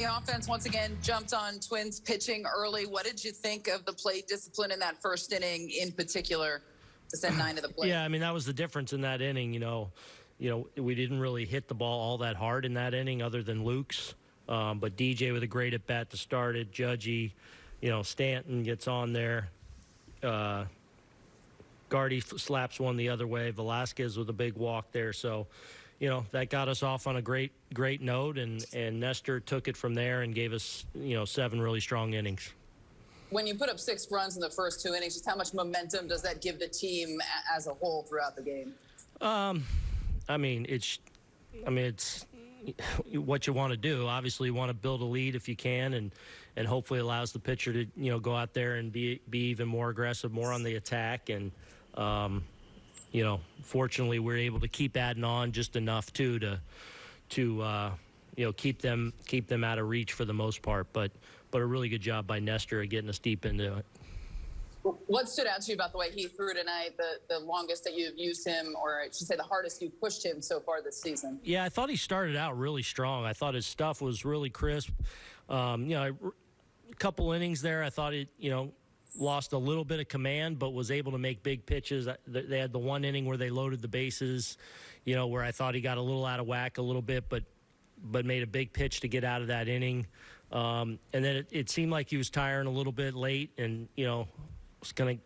The offense once again jumped on Twins pitching early. What did you think of the plate discipline in that first inning in particular to send nine to the plate? Yeah, I mean that was the difference in that inning. You know, you know we didn't really hit the ball all that hard in that inning, other than Luke's. Um, but DJ with a great at bat to start it. Judgy, you know Stanton gets on there. Uh, Gardy slaps one the other way. Velazquez with a big walk there. So you know that got us off on a great great note and and Nestor took it from there and gave us you know seven really strong innings. When you put up six runs in the first two innings just how much momentum does that give the team as a whole throughout the game? Um i mean it's i mean it's what you want to do. Obviously you want to build a lead if you can and and hopefully allows the pitcher to you know go out there and be be even more aggressive more on the attack and um you know, fortunately, we're able to keep adding on just enough too to to uh, you know keep them keep them out of reach for the most part. But but a really good job by Nestor at getting us deep into it. What stood out to you about the way he threw tonight? The the longest that you've used him, or I should say, the hardest you've pushed him so far this season. Yeah, I thought he started out really strong. I thought his stuff was really crisp. Um, you know, a couple innings there, I thought it. You know, lost a little bit of command, but was able to make big pitches. They had the one inning where they loaded the bases, you know, where I thought he got a little out of whack a little bit, but but made a big pitch to get out of that inning. Um, and then it, it, seemed like he was tiring a little bit late, and you know, was going to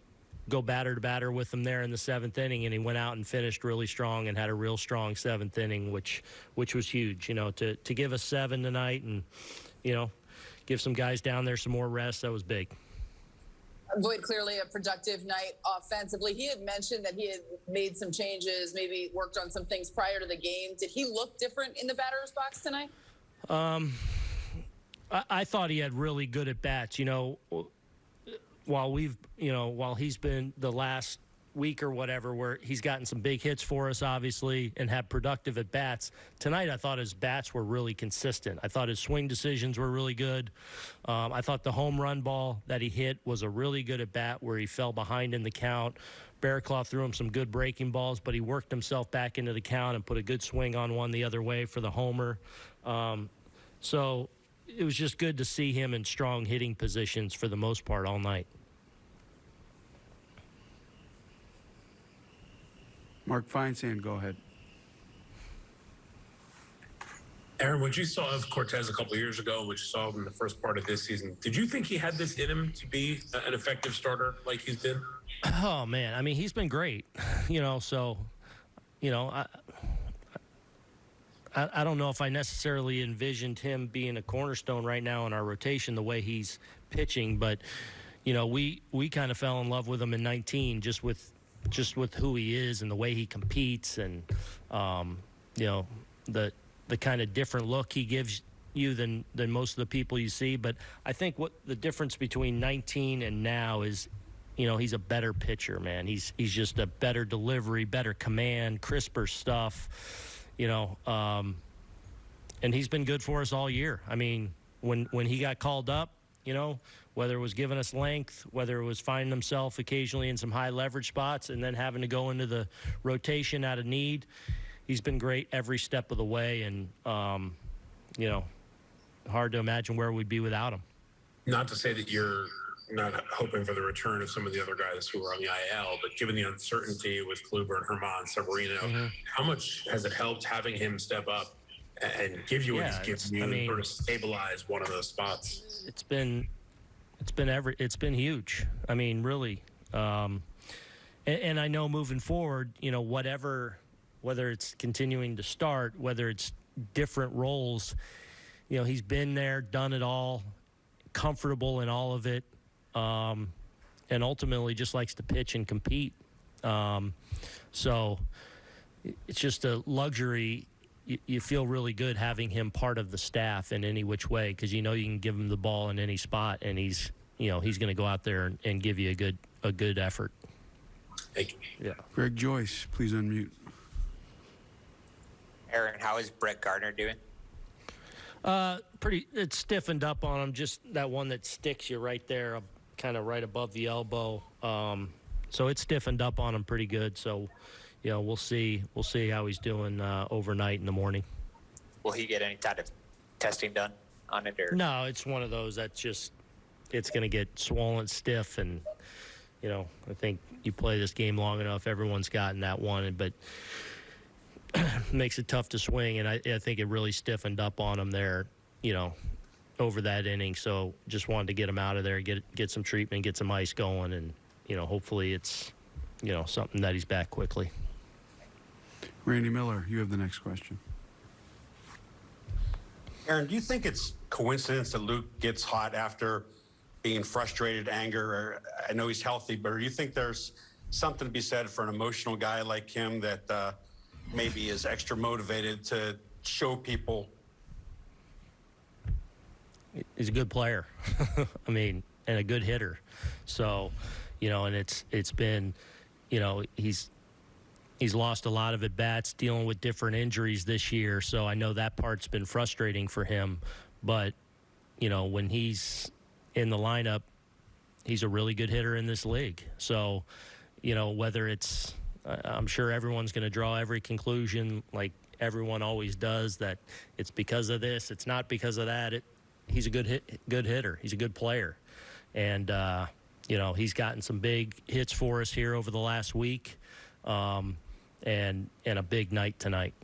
go batter to batter with him there in the seventh inning, and he went out and finished really strong and had a real strong seventh inning, which which was huge. You know, to to give us seven tonight, and you know, give some guys down there some more rest. That was big. Voit clearly a productive night offensively. He had mentioned that he had made some changes, maybe worked on some things prior to the game. Did he look different in the batter's box tonight? Um, I, I thought he had really good at bats. You know, while we've, you know, while he's been the last week or whatever where he's gotten some big hits for us, obviously, and had productive at bats. Tonight, I thought his bats were really consistent. I thought his swing decisions were really good. Um, I thought the home run ball that he hit was a really good at bat where he fell behind in the count. Barraclough threw him some good breaking balls, but he worked himself back into the count and put a good swing on one the other way for the homer. Um, so it was just good to see him in strong hitting positions for the most part all night. Mark Feinsand, go ahead. Aaron, what you saw of Cortes a couple years ago, which you saw in the first part of this season, did you think he had this in him to be an effective starter like he's been? Oh man, I mean he's been great, you know. So, you know, I, I, I don't know if I necessarily envisioned him being a cornerstone right now in our rotation the way he's pitching, but you know, we we kind of fell in love with him in 19 just with just with who he is and the way he competes and um, you know the the kind of different look he gives you than than most of the people you see. But I think what the difference between 19 and now is, you know, he's a better pitcher, man. He's he's just a better delivery, better command, crisper stuff, you know. Um, and he's been good for us all year. I mean, when when he got called up, you know, whether it was giving us length, whether it was finding himself occasionally in some high leverage spots and then having to go into the rotation out of need. He's been great every step of the way, and, um, you know, hard to imagine where we'd be without him. Not to say that you're not hoping for the return of some of the other guys who were on the IL, but given the uncertainty with Kluber and Germán, Severino, mm-hmm. how much has it helped having him step up and give you yeah, what he's given you I mean, sort of stabilize one of those spots? It's been it's been every. It's been huge. I mean, really. Um, and, and I know moving forward, you know, whatever, whether it's continuing to start, whether it's different roles, you know, he's been there, done it all, comfortable in all of it, um, and ultimately just likes to pitch and compete. Um, so it's just a luxury you, you feel really good having him part of the staff in any which way because you know you can give him the ball in any spot and he's you know he's going to go out there and, and, give you a good a good effort. Thank you. Yeah. Greg Joyce, please unmute. Aaron, how is Brett Gardner doing? Uh, pretty. It's stiffened up on him. Just that one that sticks you right there, kind of right above the elbow. Um, so it's stiffened up on him pretty good. So you know, we'll see. We'll see how he's doing uh, overnight in the morning. Will he get any kind of testing done on it, or No, it's one of those that's just it's going to get swollen stiff, and you know I think you play this game long enough, everyone's gotten that one, but makes it tough to swing, and I, I think it really stiffened up on him there, you know, over that inning. So just wanted to get him out of there, get get some treatment, get some ice going, and you know hopefully it's you know something that he's back quickly. Randy Miller, you have the next question. Aaron, do you think it's coincidence that Luke gets hot after being frustrated, anger? Or, I know he's healthy, but do you think there's something to be said for an emotional guy like him that uh, maybe is extra motivated to show people? he's a good player. I mean, and a good hitter. So, you know, and it's it's been, you know, he's he's lost a lot of at bats dealing with different injuries this year. So I know that part's been frustrating for him. But, you know, when he's in the lineup, he's a really good hitter in this league. So, you know, whether it's, I'm sure everyone's going to draw every conclusion like everyone always does that it's because of this, it's not because of that. It, he's a good hit, good hitter. He's a good player, and uh, you know he's gotten some big hits for us here over the last week, um, and and a big night tonight.